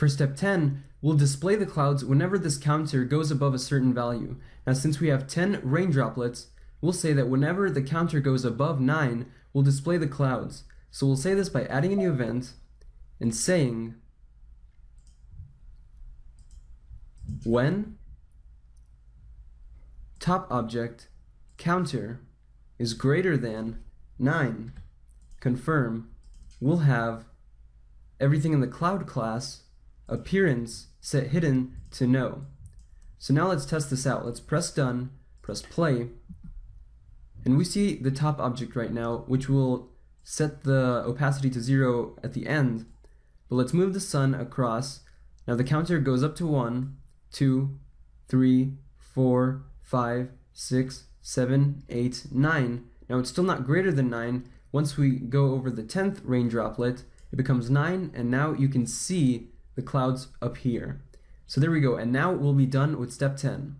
For step 10, we'll display the clouds whenever this counter goes above a certain value. Now since we have 10 rain droplets, we'll say that whenever the counter goes above 9, we'll display the clouds. So we'll say this by adding a new event and saying when top object counter is greater than 9, confirm, we'll have everything in the cloud class appearance set hidden to no. So now let's test this out. Let's press done, press play, and we see the top object right now, which will set the opacity to zero at the end. But let's move the sun across. Now the counter goes up to one, two, three, four, five, six, seven, eight, nine. Now it's still not greater than 9. Once we go over the 10th rain droplet, it becomes 9, and now you can see the clouds up here. So there we go, and now we'll be done with step 10.